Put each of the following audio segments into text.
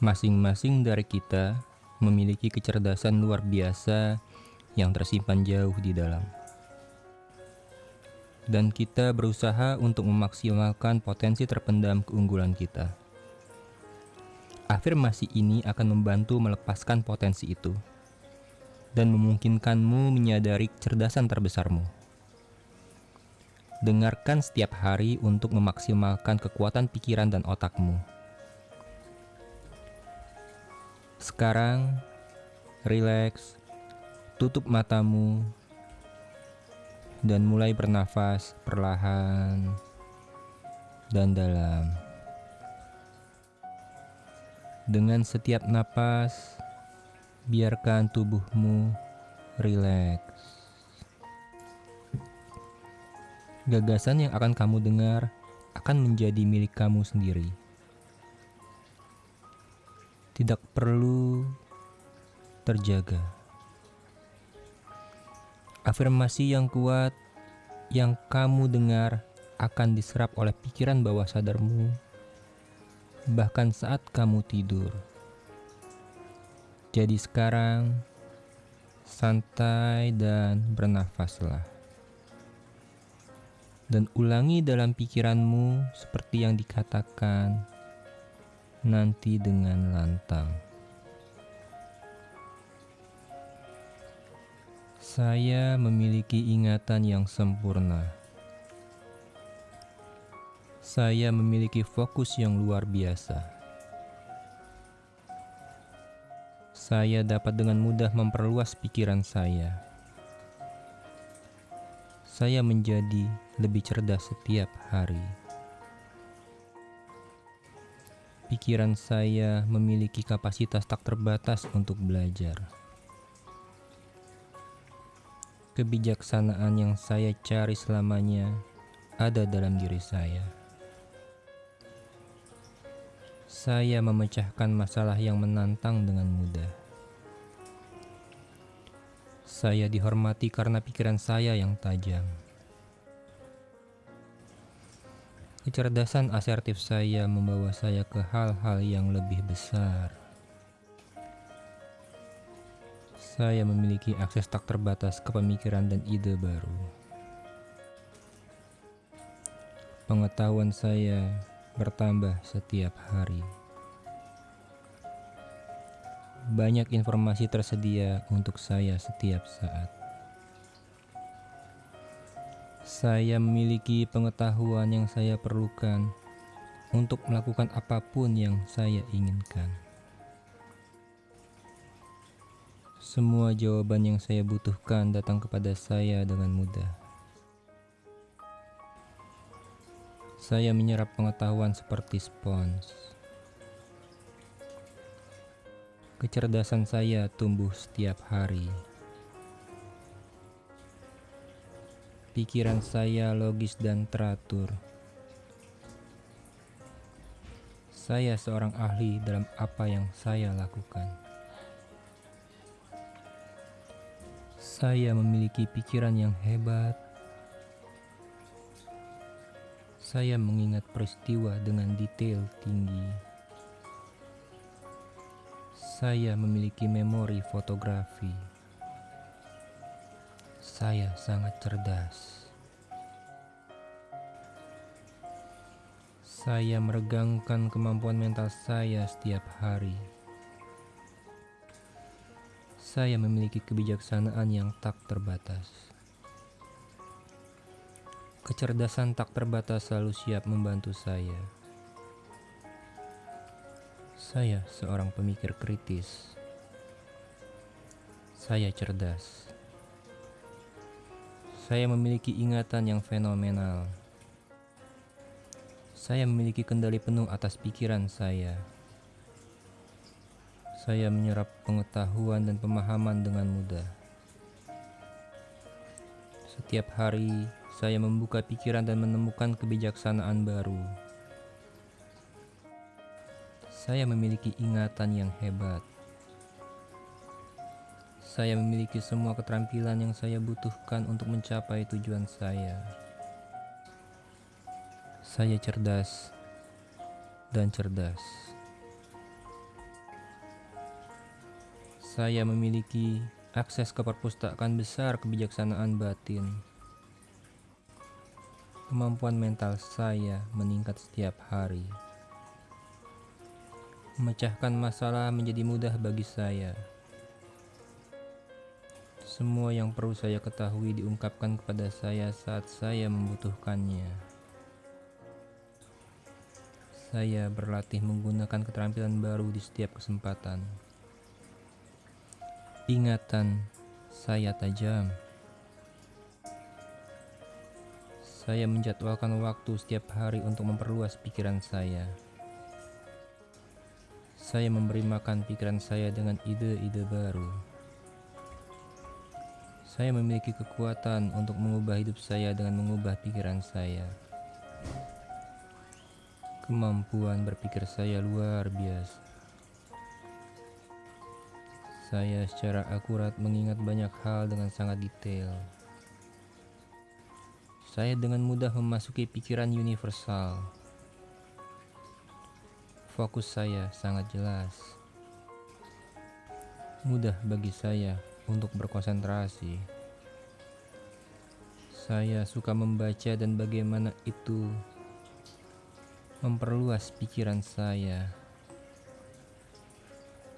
Masing-masing dari kita memiliki kecerdasan luar biasa yang tersimpan jauh di dalam. Dan kita berusaha untuk memaksimalkan potensi terpendam keunggulan kita. Afirmasi ini akan membantu melepaskan potensi itu dan memungkinkanmu menyadari kecerdasan terbesarmu. Dengarkan setiap hari untuk memaksimalkan kekuatan pikiran dan otakmu. Sekarang, rileks, tutup matamu, dan mulai bernafas perlahan dan dalam. Dengan setiap napas, biarkan tubuhmu rileks. Gagasan yang akan kamu dengar akan menjadi milik kamu sendiri tidak perlu terjaga. Afirmasi yang kuat yang kamu dengar akan diserap oleh pikiran bawah sadarmu, bahkan saat kamu tidur. Jadi, sekarang santai dan bernafaslah, dan ulangi dalam pikiranmu seperti yang dikatakan nanti dengan lantang. Saya memiliki ingatan yang sempurna. Saya memiliki fokus yang luar biasa. Saya dapat dengan mudah memperluas pikiran saya. Saya menjadi lebih cerdas setiap hari. Pikiran saya memiliki kapasitas tak terbatas untuk belajar. Kebijaksanaan yang saya cari selamanya ada dalam diri saya. Saya memecahkan masalah yang menantang dengan mudah. Saya dihormati karena pikiran saya yang tajam. Kecerdasan asertif saya membawa saya ke hal-hal yang lebih besar. Saya memiliki akses tak terbatas ke pemikiran dan ide baru. Pengetahuan saya bertambah setiap hari. Banyak informasi tersedia untuk saya setiap saat. Saya memiliki pengetahuan yang saya perlukan untuk melakukan apa pun yang saya inginkan. Semua jawaban yang saya butuhkan datang kepada saya dengan mudah. Saya menyerap pengetahuan seperti spons. Kecerdasan saya tumbuh setiap hari. Pikiran saya logis dan teratur. Saya seorang ahli dalam apa yang saya lakukan. Saya memiliki pikiran yang hebat. Saya mengingat peristiwa dengan detail tinggi. Saya memiliki memori fotografi. Saya sangat cerdas. Saya meregangkan kemampuan mental saya setiap hari. Saya memiliki kebijaksanaan yang tak terbatas. Kecerdasan tak terbatas selalu siap membantu saya. Saya seorang pemikir kritis. Saya cerdas. Saya memiliki ingatan yang fenomenal. Saya memiliki kendali penuh atas pikiran saya. Saya menyerap pengetahuan dan pemahaman dengan mudah. Setiap hari, saya membuka pikiran dan menemukan kebijaksanaan baru. Saya memiliki ingatan yang hebat. Saya memiliki semua keterampilan yang saya butuhkan untuk mencapai tujuan saya. Saya cerdas dan cerdas. Saya memiliki akses ke perpustakaan besar kebijaksanaan batin. Kemampuan mental saya meningkat setiap hari. Memecahkan masalah menjadi mudah bagi saya. Semua yang perlu saya ketahui diungkapkan kepada saya saat saya membutuhkannya. Saya berlatih menggunakan keterampilan baru di setiap kesempatan. Ingatan saya tajam. Saya menjadwalkan waktu setiap hari untuk memperluas pikiran saya. Saya memberi makan pikiran saya dengan ide-ide baru. Saya memiliki kekuatan untuk mengubah hidup saya dengan mengubah pikiran saya. Kemampuan berpikir saya luar biasa. Saya secara akurat mengingat banyak hal dengan sangat detail. Saya dengan mudah memasuki pikiran universal. Fokus saya sangat jelas. Mudah bagi saya untuk berkonsentrasi. Saya suka membaca dan bagaimana itu memperluas pikiran saya.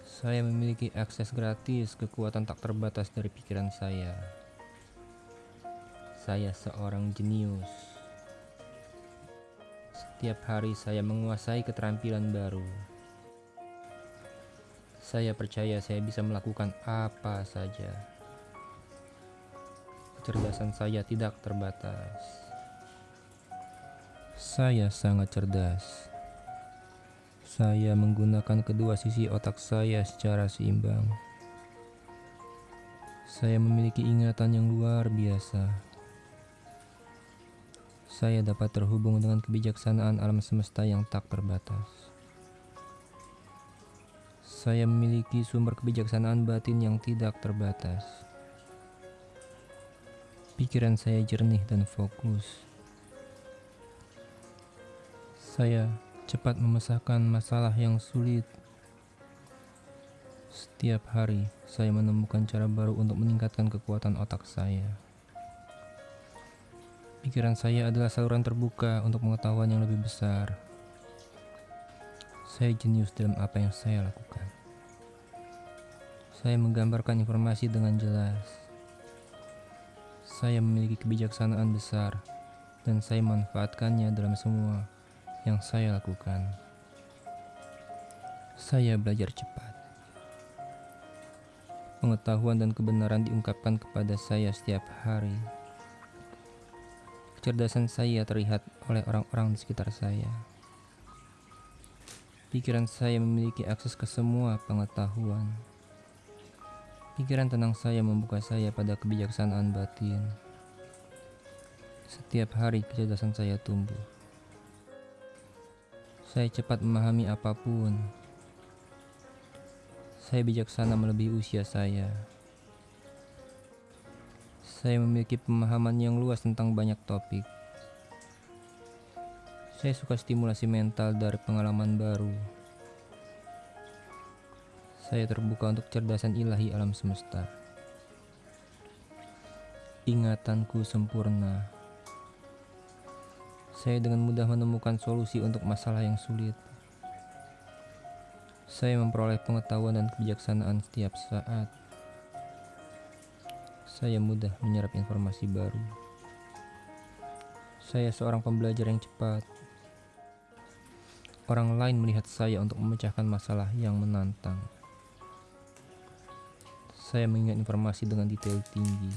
Saya memiliki akses gratis kekuatan tak terbatas dari pikiran saya. Saya seorang jenius. Setiap hari saya menguasai keterampilan baru. Saya percaya saya bisa melakukan apa saja. Kecerdasan saya tidak terbatas. Saya sangat cerdas. Saya menggunakan kedua sisi otak saya secara seimbang. Saya memiliki ingatan yang luar biasa. Saya dapat terhubung dengan kebijaksanaan alam semesta yang tak terbatas. Saya memiliki sumber kebijaksanaan batin yang tidak terbatas. Pikiran saya jernih dan fokus. Saya cepat memecahkan masalah yang sulit. Setiap hari, saya menemukan cara baru untuk meningkatkan kekuatan otak saya. Pikiran saya adalah saluran terbuka untuk pengetahuan yang lebih besar. Saya jenius dalam apa yang saya lakukan. Saya menggambarkan informasi dengan jelas. Saya memiliki kebijaksanaan besar, dan saya manfaatkannya dalam semua yang saya lakukan. Saya belajar cepat. Pengetahuan dan kebenaran diungkapkan kepada saya setiap hari. Kecerdasan saya terlihat oleh orang-orang di sekitar saya. Pikiran saya memiliki akses ke semua pengetahuan. Pikiran tenang saya membuka saya pada kebijaksanaan batin. Setiap hari kecerdasan saya tumbuh. Saya cepat memahami apa pun. Saya bijaksana melebihi usia saya. Saya memiliki pemahaman yang luas tentang banyak topik. Saya suka stimulasi mental dari pengalaman baru. Saya terbuka untuk cerdasan ilahi alam semesta. Ingatanku sempurna. Saya dengan mudah menemukan solusi untuk masalah yang sulit. Saya memperoleh pengetahuan dan kebijaksanaan setiap saat. Saya mudah menyerap informasi baru. Saya seorang pembelajar yang cepat. Orang lain melihat saya untuk memecahkan masalah yang menantang. Saya mengingat informasi dengan detail tinggi.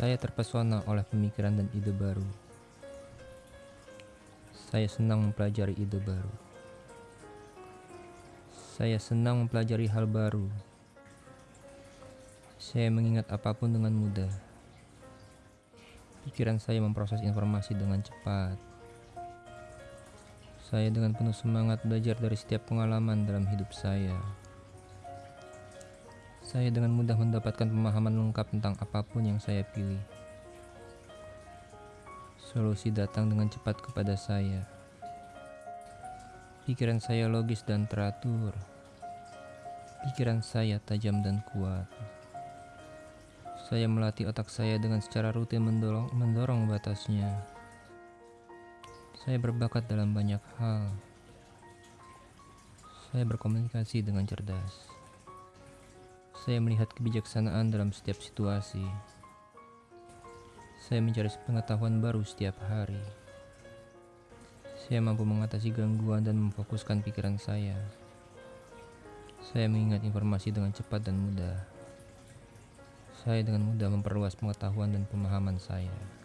Saya terpesona oleh pemikiran dan ide baru. Saya senang mempelajari ide baru. Saya senang mempelajari hal baru. Saya mengingat apa pun dengan mudah. Pikiran saya memproses informasi dengan cepat. Saya dengan penuh semangat belajar dari setiap pengalaman dalam hidup saya. Saya dengan mudah mendapatkan pemahaman lengkap tentang apa pun yang saya pilih. Solusi datang dengan cepat kepada saya. Pikiran saya logis dan teratur. Pikiran saya tajam dan kuat. Saya melatih otak saya dengan secara rutin mendorong, mendorong batasnya. Saya berbakat dalam banyak hal. Saya berkomunikasi dengan cerdas. Saya melihat kebijaksanaan dalam setiap situasi. Saya mencari pengetahuan baru setiap hari. Saya mampu mengatasi gangguan dan memfokuskan pikiran saya. Saya mengingat informasi dengan cepat dan mudah. Saya dengan mudah memperluas pengetahuan dan pemahaman saya.